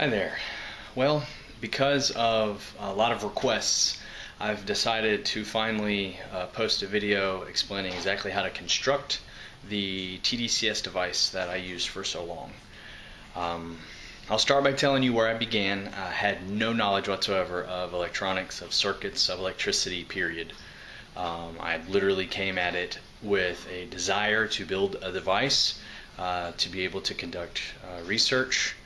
Hi there. Well, because of a lot of requests, I've decided to finally uh, post a video explaining exactly how to construct the TDCS device that I used for so long. Um, I'll start by telling you where I began. I had no knowledge whatsoever of electronics, of circuits, of electricity, period. Um, I literally came at it with a desire to build a device uh, to be able to conduct uh, research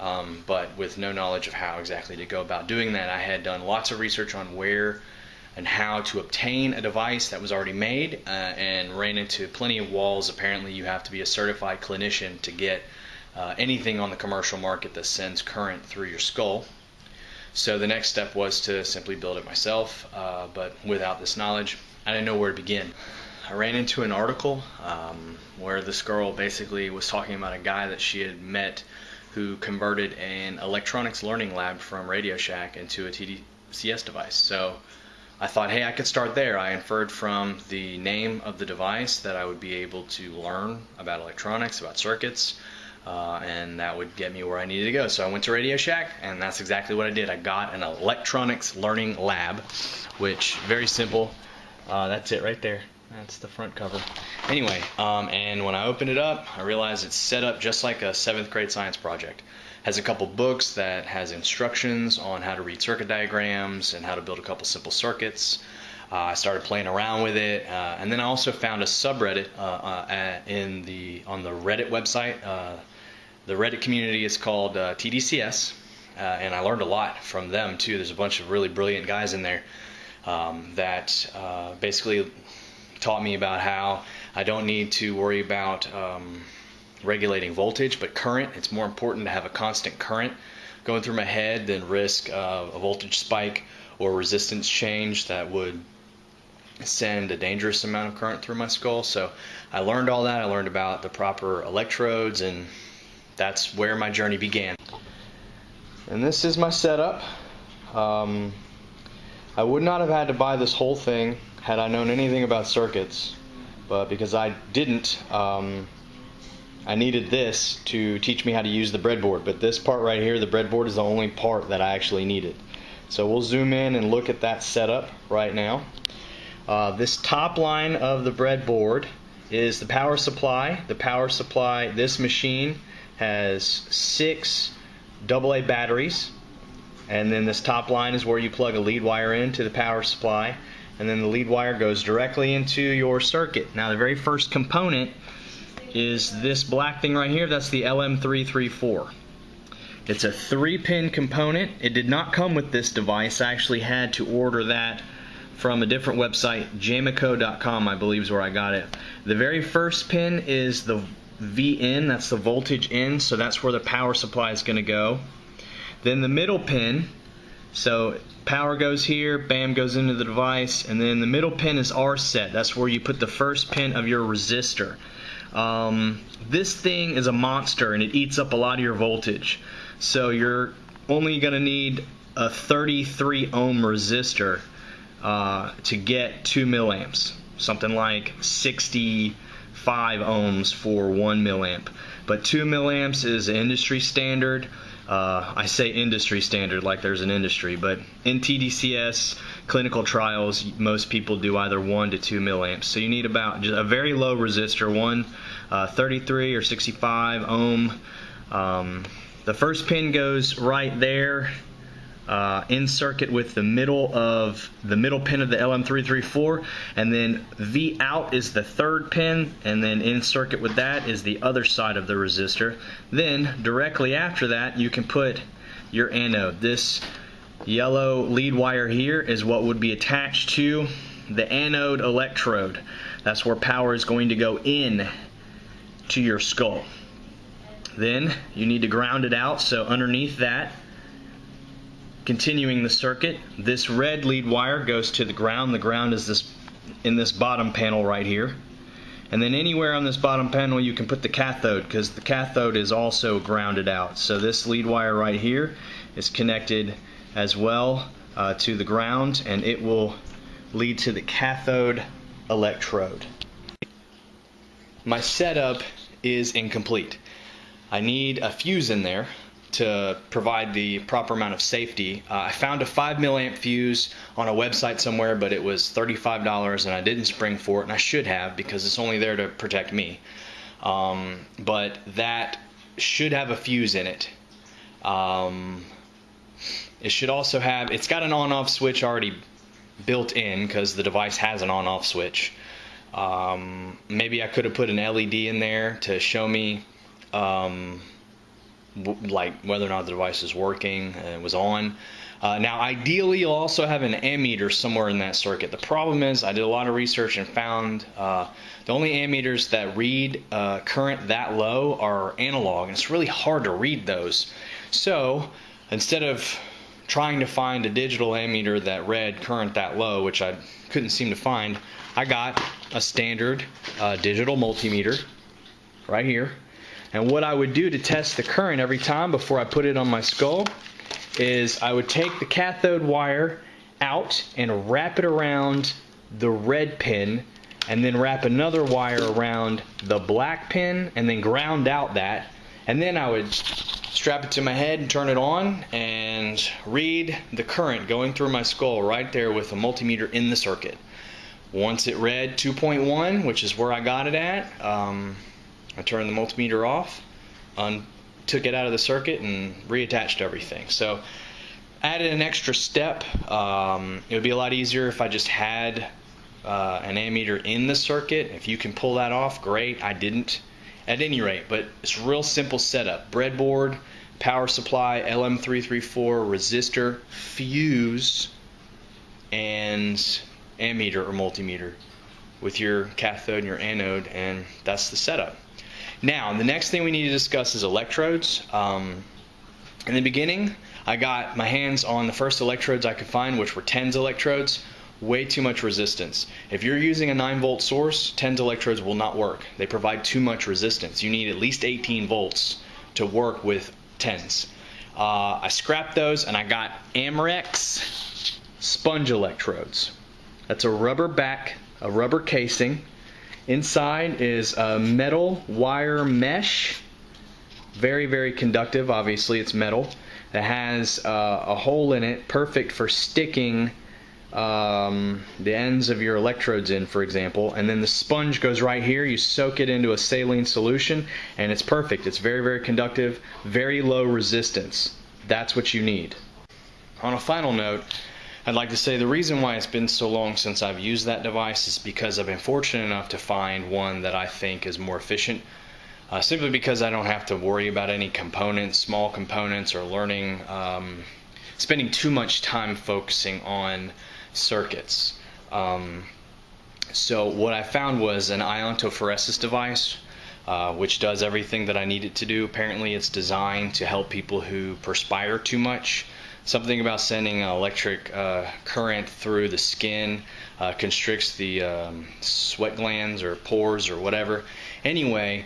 um, but with no knowledge of how exactly to go about doing that. I had done lots of research on where and how to obtain a device that was already made uh, and ran into plenty of walls. Apparently, you have to be a certified clinician to get uh, anything on the commercial market that sends current through your skull. So the next step was to simply build it myself, uh, but without this knowledge, I didn't know where to begin. I ran into an article um, where this girl basically was talking about a guy that she had met who converted an electronics learning lab from Radio Shack into a TDCS device. So I thought, hey, I could start there. I inferred from the name of the device that I would be able to learn about electronics, about circuits, uh, and that would get me where I needed to go. So I went to Radio Shack, and that's exactly what I did. I got an electronics learning lab, which very simple. Uh, that's it right there. That's the front cover. Anyway, um, and when I opened it up, I realized it's set up just like a seventh grade science project. Has a couple books that has instructions on how to read circuit diagrams and how to build a couple simple circuits. Uh, I started playing around with it, uh, and then I also found a subreddit uh, uh in the on the Reddit website. Uh, the Reddit community is called uh, TDCS, and I learned a lot from them too. There's a bunch of really brilliant guys in there um, that basically taught me about how I don't need to worry about um, regulating voltage, but current. It's more important to have a constant current going through my head than risk uh, a voltage spike or resistance change that would send a dangerous amount of current through my skull. So I learned all that. I learned about the proper electrodes, and that's where my journey began. And this is my setup. Um, I would not have had to buy this whole thing had I known anything about circuits, but because I didn't, um, I needed this to teach me how to use the breadboard. But this part right here, the breadboard is the only part that I actually needed. So we'll zoom in and look at that setup right now. Uh, this top line of the breadboard is the power supply. The power supply, this machine has six AA batteries and then this top line is where you plug a lead wire into the power supply and then the lead wire goes directly into your circuit. Now the very first component is this black thing right here, that's the LM334. It's a three pin component. It did not come with this device. I actually had to order that from a different website, jameco.com I believe is where I got it. The very first pin is the VN, that's the voltage in, so that's where the power supply is going to go. Then the middle pin, so power goes here, bam goes into the device, and then the middle pin is R set. That's where you put the first pin of your resistor. Um, this thing is a monster and it eats up a lot of your voltage. So you're only going to need a 33 ohm resistor uh, to get 2 milliamps. Something like 65 ohms for 1 milliamp. But 2 milliamps is industry standard. Uh, I say industry standard like there's an industry, but in TDCS clinical trials, most people do either 1 to 2 milliamps. So you need about a very low resistor, one uh, 33 or 65 ohm. Um, the first pin goes right there uh, in circuit with the middle of the middle pin of the LM334 and then V out is the third pin and then in circuit with that is the other side of the resistor. Then directly after that you can put your anode. This yellow lead wire here is what would be attached to the anode electrode. That's where power is going to go in to your skull. Then you need to ground it out so underneath that Continuing the circuit, this red lead wire goes to the ground. The ground is this in this bottom panel right here. And then anywhere on this bottom panel you can put the cathode because the cathode is also grounded out. So this lead wire right here is connected as well uh, to the ground and it will lead to the cathode electrode. My setup is incomplete. I need a fuse in there to provide the proper amount of safety. Uh, I found a 5 milliamp fuse on a website somewhere, but it was $35 and I didn't spring for it, and I should have because it's only there to protect me. Um, but that should have a fuse in it. Um, it should also have, it's got an on off switch already built in because the device has an on off switch. Um, maybe I could have put an LED in there to show me um, like whether or not the device is working and was on. Uh, now, ideally, you'll also have an ammeter somewhere in that circuit. The problem is, I did a lot of research and found uh, the only ammeters that read uh, current that low are analog, and it's really hard to read those. So, instead of trying to find a digital ammeter that read current that low, which I couldn't seem to find, I got a standard uh, digital multimeter right here. And what I would do to test the current every time before I put it on my skull is I would take the cathode wire out and wrap it around the red pin and then wrap another wire around the black pin and then ground out that and then I would strap it to my head and turn it on and read the current going through my skull right there with a multimeter in the circuit. Once it read 2.1, which is where I got it at, um, I turned the multimeter off, un- took it out of the circuit, and reattached everything. So added an extra step. Um, it would be a lot easier if I just had uh, an ammeter in the circuit. If you can pull that off, great. I didn't at any rate, but it's real simple setup. Breadboard, power supply, LM334, resistor, fuse, and ammeter or multimeter with your cathode and your anode, and that's the setup. Now, the next thing we need to discuss is electrodes. Um, in the beginning, I got my hands on the first electrodes I could find, which were TENS electrodes. Way too much resistance. If you're using a 9 volt source, TENS electrodes will not work. They provide too much resistance. You need at least 18 volts to work with TENS. Uh, I scrapped those and I got Amrex sponge electrodes. That's a rubber back, a rubber casing. Inside is a metal wire mesh. Very, very conductive. Obviously, it's metal. It has uh, a hole in it, perfect for sticking um, the ends of your electrodes in, for example. And then the sponge goes right here. You soak it into a saline solution, and it's perfect. It's very, very conductive, very low resistance. That's what you need. On a final note, I'd like to say the reason why it's been so long since I've used that device is because I've been fortunate enough to find one that I think is more efficient. Uh, simply because I don't have to worry about any components, small components, or learning, um, spending too much time focusing on circuits. Um, so what I found was an iontophoresis device, uh, which does everything that I need it to do. Apparently, it's designed to help people who perspire too much something about sending an electric uh, current through the skin uh, constricts the um, sweat glands or pores or whatever. Anyway,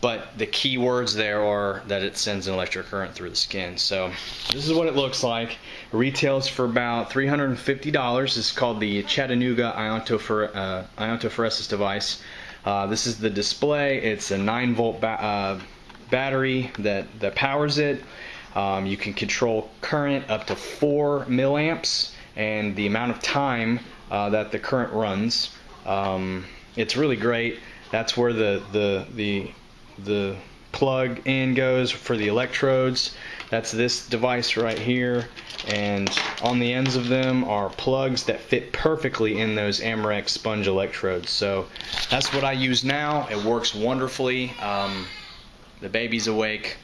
but the key words there are that it sends an electric current through the skin. So this is what it looks like. It retails for about $350. It's called the Chattanooga iontophoresis uh, iontophoresis device. Uh, this is the display. It's a 9 volt ba uh, battery that, that powers it. Um, you can control current up to 4 milliamps and the amount of time uh, that the current runs. Um, it's really great. That's where the, the, the, the plug in goes for the electrodes. That's this device right here. And on the ends of them are plugs that fit perfectly in those Amrex sponge electrodes. So that's what I use now. It works wonderfully. Um, the baby's awake.